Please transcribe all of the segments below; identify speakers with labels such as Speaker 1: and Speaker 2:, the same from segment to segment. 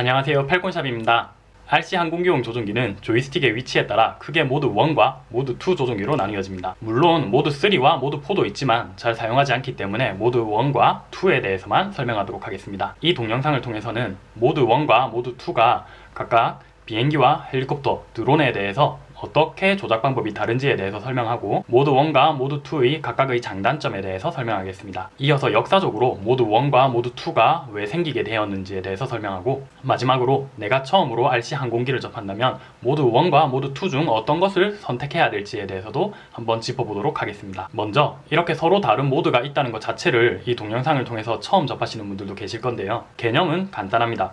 Speaker 1: 안녕하세요 팔콘샵입니다 RC 항공기용 조종기는 조이스틱의 위치에 따라 크게 모드 1과 모드 2 조종기로 나뉘어집니다. 물론 모드 3와 모드 4도 있지만 잘 사용하지 않기 때문에 모드 1과 2에 대해서만 설명하도록 하겠습니다. 이 동영상을 통해서는 모드 1과 모드 2가 각각 비행기와 헬리콥터, 드론에 대해서 어떻게 조작 방법이 다른지에 대해서 설명하고 모드 1과 모드 2의 각각의 장단점에 대해서 설명하겠습니다. 이어서 역사적으로 모드 1과 모드 2가 왜 생기게 되었는지에 대해서 설명하고 마지막으로 내가 처음으로 RC 항공기를 접한다면 모드 1과 모드 2 중 어떤 것을 선택해야 될지에 대해서도 한번 짚어보도록 하겠습니다. 먼저 이렇게 서로 다른 모드가 있다는 것 자체를 이 동영상을 통해서 처음 접하시는 분들도 계실 건데요. 개념은 간단합니다.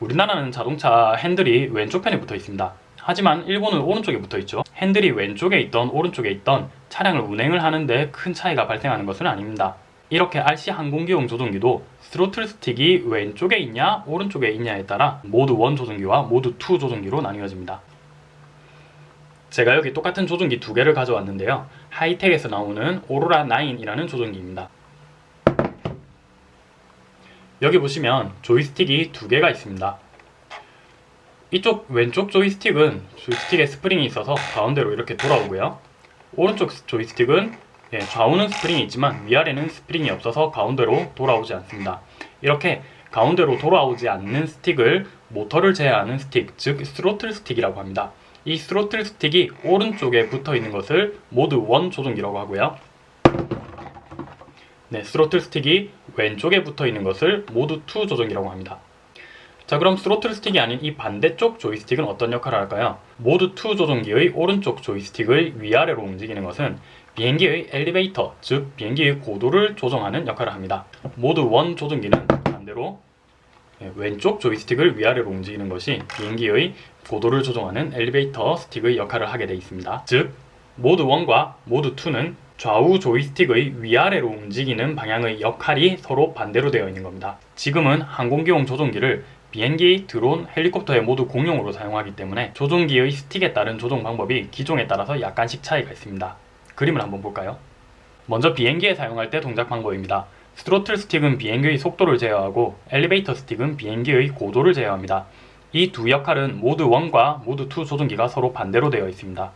Speaker 1: 우리나라는 자동차 핸들이 왼쪽 편에 붙어 있습니다. 하지만 일본은 오른쪽에 붙어 있죠. 핸들이 왼쪽에 있던 오른쪽에 있던 차량을 운행을 하는데 큰 차이가 발생하는 것은 아닙니다. 이렇게 RC 항공기용 조종기도 스로틀 스틱이 왼쪽에 있냐 오른쪽에 있냐에 따라 모드 1 조종기와 모드 2 조종기로 나뉘어집니다. 제가 여기 똑같은 조종기 두 개를 가져왔는데요. 하이텍에서 나오는 오로라 9이라는 조종기입니다. 여기 보시면 조이스틱이 두 개가 있습니다. 이쪽 왼쪽 조이스틱은 조이스틱에 스프링이 있어서 가운데로 이렇게 돌아오고요. 오른쪽 조이스틱은 예, 좌우는 스프링이 있지만 위아래는 스프링이 없어서 가운데로 돌아오지 않습니다. 이렇게 가운데로 돌아오지 않는 스틱을 모터를 제어하는 스틱, 즉 스로틀 스틱이라고 합니다. 이 스로틀 스틱이 오른쪽에 붙어 있는 것을 모드 1 조종기라고 하고요. 네, 스로틀 스틱이 왼쪽에 붙어 있는 것을 모드 2 조종기라고 합니다. 자 그럼 스로틀 스틱이 아닌 이 반대쪽 조이스틱은 어떤 역할을 할까요? 모드 2 조종기의 오른쪽 조이스틱을 위아래로 움직이는 것은 비행기의 엘리베이터, 즉 비행기의 고도를 조정하는 역할을 합니다. 모드 1 조종기는 반대로 예, 왼쪽 조이스틱을 위아래로 움직이는 것이 비행기의 고도를 조정하는 엘리베이터 스틱의 역할을 하게 되어 있습니다. 즉 모드 1과 모드 2는 좌우 조이스틱의 위아래로 움직이는 방향의 역할이 서로 반대로 되어 있는 겁니다. 지금은 항공기용 조종기를 비행기, 드론, 헬리콥터에 모두 공용으로 사용하기 때문에 조종기의 스틱에 따른 조종 방법이 기종에 따라서 약간씩 차이가 있습니다. 그림을 한번 볼까요? 먼저 비행기에 사용할 때 동작 방법입니다. 스로틀 스틱은 비행기의 속도를 제어하고 엘리베이터 스틱은 비행기의 고도를 제어합니다. 이 두 역할은 모드 1과 모드 2 조종기가 서로 반대로 되어 있습니다.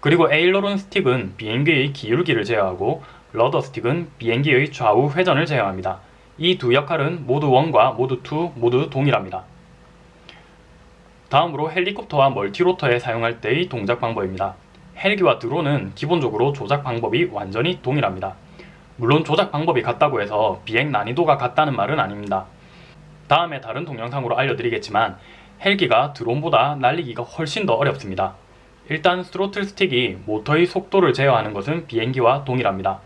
Speaker 1: 그리고 aileron 스틱은 비행기의 기울기를 제어하고 rudder 스틱은 비행기의 좌우 회전을 제어합니다. 이 두 역할은 모드 1과 모드 2 모두 동일합니다. 다음으로 헬리콥터와 multirotor에 사용할 때의 동작 방법입니다. 헬기와 드론은 기본적으로 조작 방법이 완전히 동일합니다. 물론 조작 방법이 같다고 해서 비행 난이도가 같다는 말은 아닙니다. 다음에 다른 동영상으로 알려드리겠지만 헬기가 드론보다 날리기가 훨씬 더 어렵습니다. 일단 스로틀 스틱이 모터의 속도를 제어하는 것은 비행기와 동일합니다.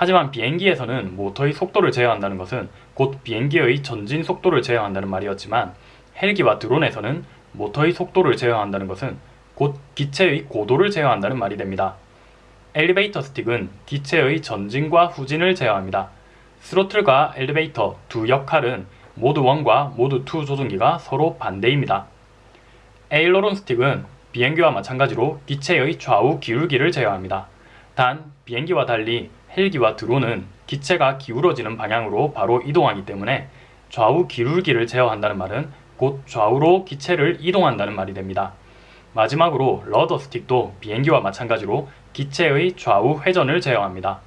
Speaker 1: 하지만 비행기에서는 모터의 속도를 제어한다는 것은 곧 비행기의 전진 속도를 제어한다는 말이었지만 헬기와 드론에서는 모터의 속도를 제어한다는 것은 곧 기체의 고도를 제어한다는 말이 됩니다. 엘리베이터 스틱은 기체의 전진과 후진을 제어합니다. 스로틀과 엘리베이터 두 역할은 모드 1과 모드 2 조종기가 서로 반대입니다. aileron 스틱은 비행기와 마찬가지로 기체의 좌우 기울기를 제어합니다. 단 비행기와 달리 헬기와 드론은 기체가 기울어지는 방향으로 바로 이동하기 때문에 좌우 기울기를 제어한다는 말은 곧 좌우로 기체를 이동한다는 말이 됩니다. 마지막으로 rudder 스틱도 비행기와 마찬가지로 기체의 좌우 회전을 제어합니다.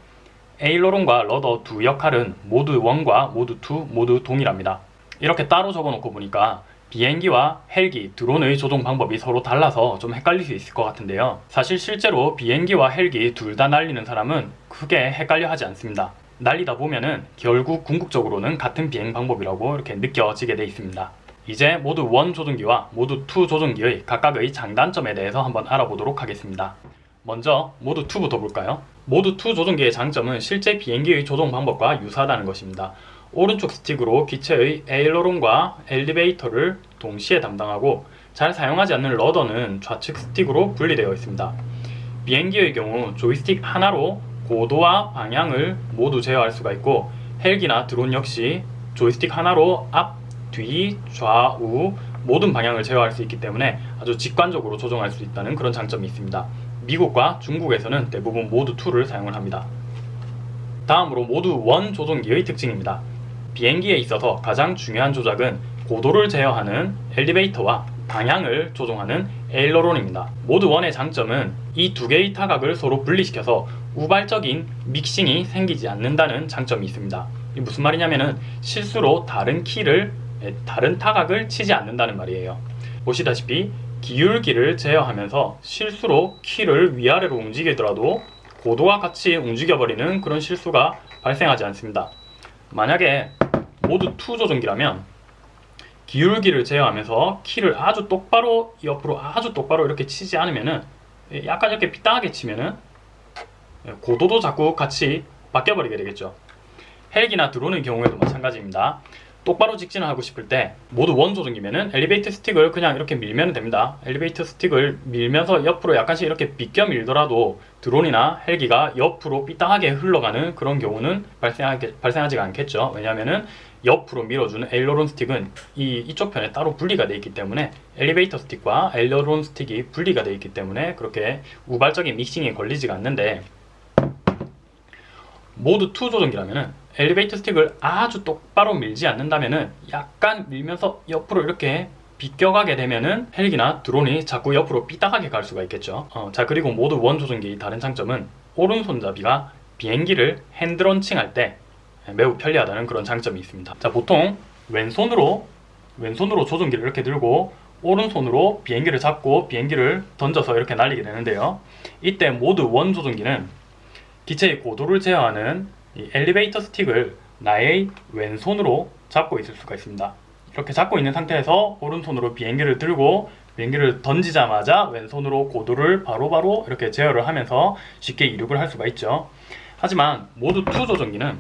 Speaker 1: aileron과 rudder 두 역할은 모드 1과 모드 2 모두 동일합니다. 이렇게 따로 적어놓고 보니까 비행기와 헬기, 드론의 조종 방법이 서로 달라서 좀 헷갈릴 수 있을 것 같은데요. 사실 실제로 비행기와 헬기 둘 다 날리는 사람은 크게 헷갈려 하지 않습니다. 날리다 보면은 결국 궁극적으로는 같은 비행 방법이라고 이렇게 느껴지게 돼 있습니다. 이제 모드 1 조종기와 모드 2 조종기의 각각의 장단점에 대해서 한번 알아보도록 하겠습니다. 먼저 모드 2부터 볼까요? 모드 2 조종기의 장점은 실제 비행기의 조종 방법과 유사하다는 것입니다. 오른쪽 스틱으로 기체의 aileron과 엘리베이터를 동시에 담당하고 잘 사용하지 않는 rudder는 좌측 스틱으로 분리되어 있습니다. 비행기의 경우 조이스틱 하나로 고도와 방향을 모두 제어할 수가 있고 헬기나 드론 역시 조이스틱 하나로 앞, 뒤, 좌우 모든 방향을 제어할 수 있기 때문에 아주 직관적으로 조정할 수 있다는 그런 장점이 있습니다. 미국과 중국에서는 대부분 모드 2를 사용을 합니다. 다음으로 모드 1 조종기의 특징입니다. 비행기에 있어서 가장 중요한 조작은 고도를 제어하는 엘리베이터와 방향을 조종하는 aileron입니다. 모드 1의 장점은 이 두 개의 타각을 서로 분리시켜서 우발적인 믹싱이 생기지 않는다는 장점이 있습니다. 이게 무슨 말이냐면은 실수로 다른 키를 에, 다른 타각을 치지 않는다는 말이에요. 보시다시피 기울기를 제어하면서 실수로 키를 위아래로 움직이더라도 고도와 같이 움직여버리는 그런 실수가 발생하지 않습니다. 만약에 모드 2 조종기라면 기울기를 제어하면서 키를 아주 똑바로 옆으로 아주 똑바로 이렇게 치지 않으면은 약간 이렇게 삐딱하게 치면은 고도도 자꾸 같이 바뀌어버리게 되겠죠. 헬기나 드론의 경우에도 마찬가지입니다. 똑바로 직진을 하고 싶을 때 모드 one 조종이면은 엘리베이터 스틱을 그냥 이렇게 밀면 됩니다. 엘리베이터 스틱을 밀면서 옆으로 약간씩 이렇게 비껴 밀더라도 드론이나 헬기가 옆으로 삐딱하게 흘러가는 그런 경우는 발생하게, 발생하지가 않겠죠. 왜냐하면은 옆으로 밀어주는 aileron 스틱은 이, 이쪽 편에 따로 분리가 되어 있기 때문에 엘리베이터 스틱과 aileron 스틱이 분리가 되어 있기 때문에 그렇게 우발적인 믹싱이 걸리지가 않는데 모드 2 조종기라면은 엘리베이터 스틱을 아주 똑바로 밀지 않는다면은 약간 밀면서 옆으로 이렇게 비껴가게 되면은 헬기나 드론이 자꾸 옆으로 삐딱하게 갈 수가 있겠죠. 어, 자 그리고 1 조종기의 다른 장점은 오른손잡이가 비행기를 핸드런칭 할때 매우 편리하다는 그런 장점이 있습니다 자 보통 왼손으로 왼손으로 조종기를 이렇게 들고 오른손으로 비행기를 잡고 비행기를 던져서 이렇게 날리게 되는데요 이때 모드 1 조종기는 기체의 고도를 제어하는 이 엘리베이터 스틱을 나의 왼손으로 잡고 있을 수가 있습니다. 이렇게 잡고 있는 상태에서 오른손으로 비행기를 들고 비행기를 던지자마자 왼손으로 고도를 바로바로 바로 이렇게 제어를 하면서 쉽게 이륙을 할 수가 있죠. 하지만 모드 2 조종기는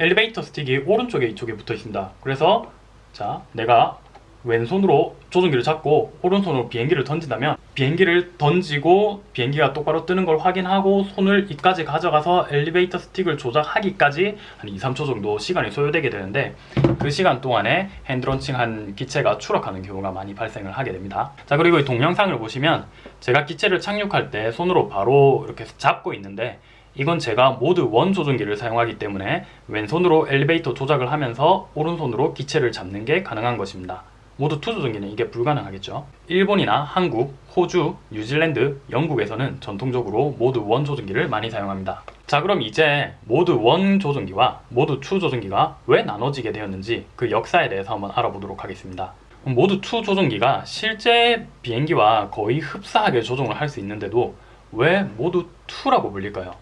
Speaker 1: 엘리베이터 스틱이 오른쪽에 이쪽에 붙어 있습니다. 그래서 자 내가 왼손으로 조종기를 잡고 오른손으로 비행기를 던진다면 비행기를 던지고 비행기가 똑바로 뜨는 걸 확인하고 손을 이까지 가져가서 엘리베이터 스틱을 조작하기까지 한 2, 3초 정도 시간이 소요되게 되는데 그 시간 동안에 핸드런칭한 기체가 추락하는 경우가 많이 발생을 하게 됩니다 자 그리고 이 동영상을 보시면 제가 기체를 착륙할 때 손으로 바로 이렇게 잡고 있는데 이건 제가 모드 1 조종기를 사용하기 때문에 왼손으로 엘리베이터 조작을 하면서 오른손으로 기체를 잡는 게 가능한 것입니다 모드 two 조종기는 이게 불가능하겠죠. 일본이나 한국, 호주, 뉴질랜드, 영국에서는 전통적으로 모드 1 조종기를 많이 사용합니다. 자 그럼 이제 모드 1 조종기와 모드 2 조종기가 왜 나눠지게 되었는지 그 역사에 대해서 한번 알아보도록 하겠습니다. 모드 2 조종기가 실제 비행기와 거의 흡사하게 조종을 할 수 있는데도 왜 모드 2라고 불릴까요?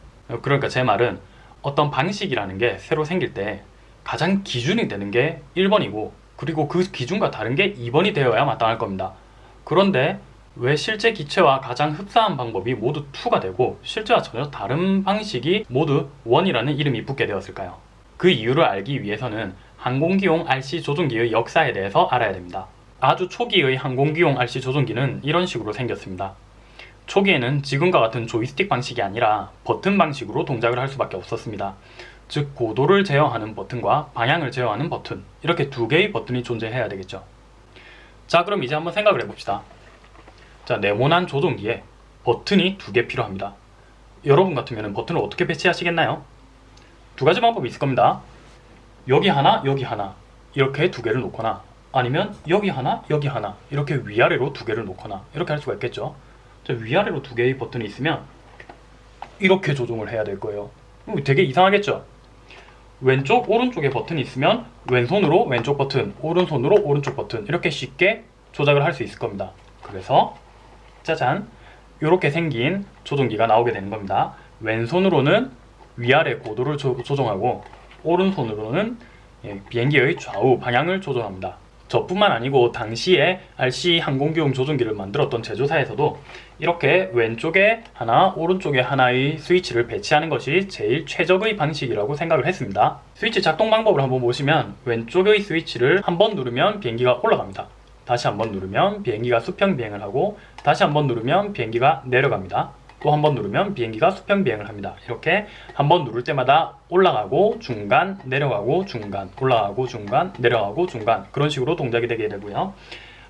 Speaker 1: 그러니까 제 말은 어떤 방식이라는 게 새로 생길 때 가장 기준이 되는 게 1번이고 그리고 그 기준과 다른 게 2번이 되어야 마땅할 겁니다. 그런데 왜 실제 기체와 가장 흡사한 방법이 모두 2가 되고 실제와 전혀 다른 방식이 모두 1이라는 이름이 붙게 되었을까요? 그 이유를 알기 위해서는 항공기용 RC 조종기의 역사에 대해서 알아야 됩니다. 아주 초기의 항공기용 RC 조종기는 이런 식으로 생겼습니다. 초기에는 지금과 같은 조이스틱 방식이 아니라 버튼 방식으로 동작을 할 수밖에 없었습니다. 즉 고도를 제어하는 버튼과 방향을 제어하는 버튼 이렇게 두 개의 버튼이 존재해야 되겠죠. 자 그럼 이제 한번 생각을 해봅시다. 자 네모난 조종기에 버튼이 두 개 필요합니다. 여러분 같으면 버튼을 어떻게 배치하시겠나요? 두 가지 방법이 있을 겁니다. 여기 하나 여기 하나 이렇게 두 개를 놓거나 아니면 여기 하나 여기 하나 이렇게 위아래로 두 개를 놓거나 이렇게 할 수가 있겠죠. 자, 위아래로 두 개의 버튼이 있으면 이렇게 조종을 해야 될 거예요. 되게 이상하겠죠? 왼쪽 오른쪽에 버튼이 있으면 왼손으로 왼쪽 버튼 오른손으로 오른쪽 버튼 이렇게 쉽게 조작을 할 수 있을 겁니다. 그래서 짜잔 이렇게 생긴 조종기가 나오게 되는 겁니다. 왼손으로는 위아래 고도를 조, 조정하고 오른손으로는 예, 비행기의 좌우 방향을 조정합니다 저뿐만 아니고 당시에 RC 항공기용 조종기를 만들었던 제조사에서도 이렇게 왼쪽에 하나 오른쪽에 하나의 스위치를 배치하는 것이 제일 최적의 방식이라고 생각을 했습니다. 스위치 작동 방법을 한번 보시면 왼쪽의 스위치를 한 번 누르면 비행기가 올라갑니다. 다시 한번 누르면 비행기가 수평 비행을 하고 다시 한번 누르면 비행기가 내려갑니다 또 한 번 누르면 비행기가 수평 비행을 합니다. 이렇게 한 번 누를 때마다 올라가고 중간 내려가고 중간 올라가고 중간 내려가고 중간 그런 식으로 동작이 되게 되고요.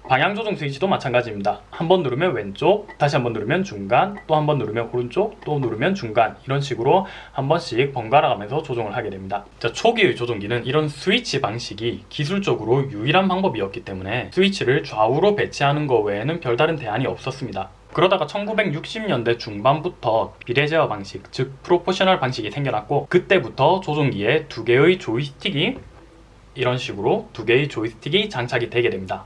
Speaker 1: 방향 조정 스위치도 마찬가지입니다. 한 번 누르면 왼쪽, 다시 한 번 누르면 중간, 또 한 번 누르면 오른쪽, 또 누르면 중간 이런 식으로 한 번씩 번갈아 가면서 조정을 하게 됩니다. 자, 초기의 조정기는 이런 스위치 방식이 기술적으로 유일한 방법이었기 때문에 스위치를 좌우로 배치하는 것 외에는 별다른 대안이 없었습니다. 그러다가 1960년대 중반부터 비례제어 방식, 즉 프로포셔널 방식이 생겨났고 그때부터 조종기에 두 개의 조이스틱이 이런 식으로 두 개의 조이스틱이 장착이 되게 됩니다.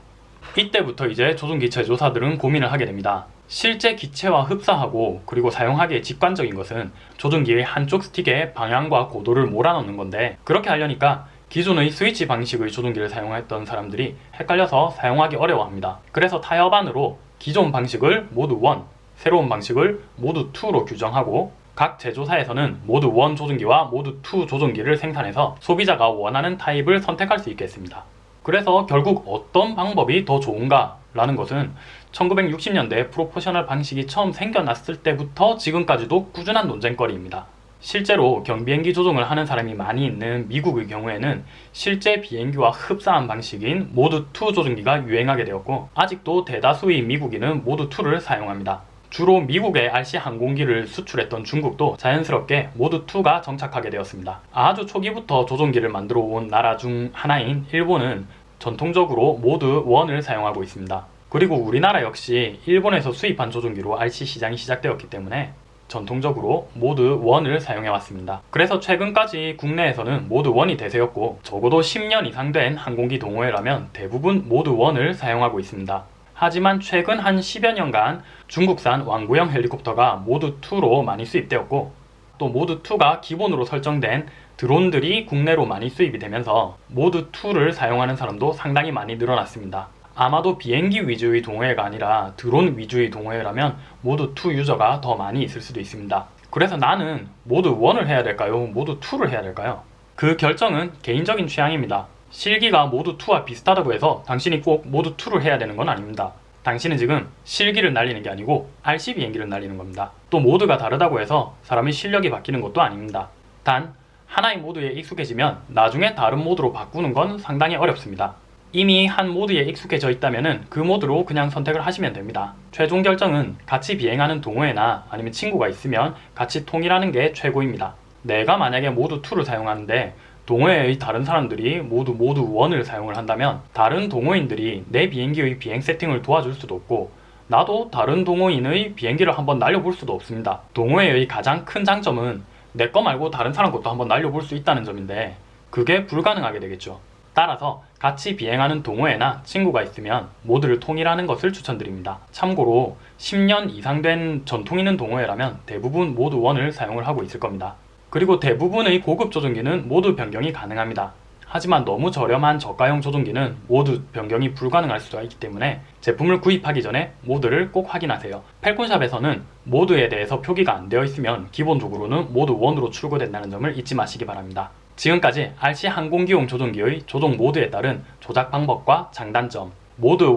Speaker 1: 이때부터 이제 조종기 제조사들은 고민을 하게 됩니다. 실제 기체와 흡사하고 그리고 사용하기에 직관적인 것은 조종기의 한쪽 스틱에 방향과 고도를 몰아넣는 건데 그렇게 하려니까 기존의 스위치 방식의 조종기를 사용했던 사람들이 헷갈려서 사용하기 어려워합니다. 그래서 타협안으로 기존 방식을 모드 1, 새로운 방식을 모드 2로 규정하고 각 제조사에서는 모드 1 조종기와 모드 2 조종기를 생산해서 소비자가 원하는 타입을 선택할 수 있게 했습니다. 그래서 결국 어떤 방법이 더 좋은가 라는 것은 1960년대 proportional 방식이 처음 생겨났을 때부터 지금까지도 꾸준한 논쟁거리입니다. 실제로 경비행기 조종을 하는 사람이 많이 있는 미국의 경우에는 실제 비행기와 흡사한 방식인 모드 2 조종기가 유행하게 되었고 아직도 대다수의 미국인은 모드 2를 사용합니다. 주로 미국에 RC 항공기를 수출했던 중국도 자연스럽게 모드 2가 정착하게 되었습니다. 아주 초기부터 조종기를 만들어 온 나라 중 하나인 일본은 전통적으로 모드 1을 사용하고 있습니다. 그리고 우리나라 역시 일본에서 수입한 조종기로 RC 시장이 시작되었기 때문에 전통적으로 모드 1을 사용해 왔습니다. 그래서 최근까지 국내에서는 모드 1이 대세였고 적어도 10년 이상 된 항공기 동호회라면 대부분 모드 1을 사용하고 있습니다. 하지만 최근 한 10여 년간 중국산 완구형 헬리콥터가 모드 2로 많이 수입되었고 또 모드 2가 기본으로 설정된 드론들이 국내로 많이 수입이 되면서 모드 2를 사용하는 사람도 상당히 많이 늘어났습니다. 아마도 비행기 위주의 동호회가 아니라 드론 위주의 동호회라면 모드 2 유저가 더 많이 있을 수도 있습니다. 그래서 나는 모드 1을 해야 될까요? 모드 2를 해야 될까요? 그 결정은 개인적인 취향입니다. 실기가 모드 2와 비슷하다고 해서 당신이 꼭 모드 2를 해야 되는 건 아닙니다. 당신은 지금 실기를 날리는 게 아니고 RC 비행기를 날리는 겁니다. 또 모드가 다르다고 해서 사람의 실력이 바뀌는 것도 아닙니다. 단 하나의 모드에 익숙해지면 나중에 다른 모드로 바꾸는 건 상당히 어렵습니다. 이미 한 모드에 익숙해져 있다면 그 모드로 그냥 선택을 하시면 됩니다. 최종 결정은 같이 비행하는 동호회나 아니면 친구가 있으면 같이 통일하는 게 최고입니다. 내가 만약에 모드 2를 사용하는데 동호회의 다른 사람들이 모두 모드 1을 사용을 한다면 다른 동호인들이 내 비행기의 비행 세팅을 도와줄 수도 없고 나도 다른 동호인의 비행기를 한번 날려볼 수도 없습니다. 동호회의 가장 큰 장점은 내 거 말고 다른 사람 것도 한번 날려볼 수 있다는 점인데 그게 불가능하게 되겠죠. 따라서 같이 비행하는 동호회나 친구가 있으면 모드를 통일하는 것을 추천드립니다. 참고로 10년 이상 된 전통 있는 동호회라면 대부분 모드 1을 사용을 하고 있을 겁니다. 그리고 대부분의 고급 조종기는 모드 변경이 가능합니다. 하지만 너무 저렴한 저가형 조종기는 모드 변경이 불가능할 수가 있기 때문에 제품을 구입하기 전에 모드를 꼭 확인하세요. 펠콘샵에서는 모드에 대해서 표기가 안 되어 있으면 기본적으로는 모드 1으로 출고된다는 점을 잊지 마시기 바랍니다. 지금까지 RC 항공기용 조종기의 조종 모드에 따른 조작 방법과 장단점, 모드 1,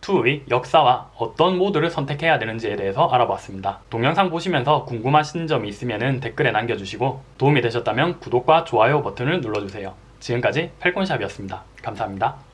Speaker 1: 2의 역사와 어떤 모드를 선택해야 되는지에 대해서 알아봤습니다. 동영상 보시면서 궁금하신 점이 있으면 댓글에 남겨주시고 도움이 되셨다면 구독과 좋아요 버튼을 눌러주세요. 지금까지 펠콘샵이었습니다. 감사합니다.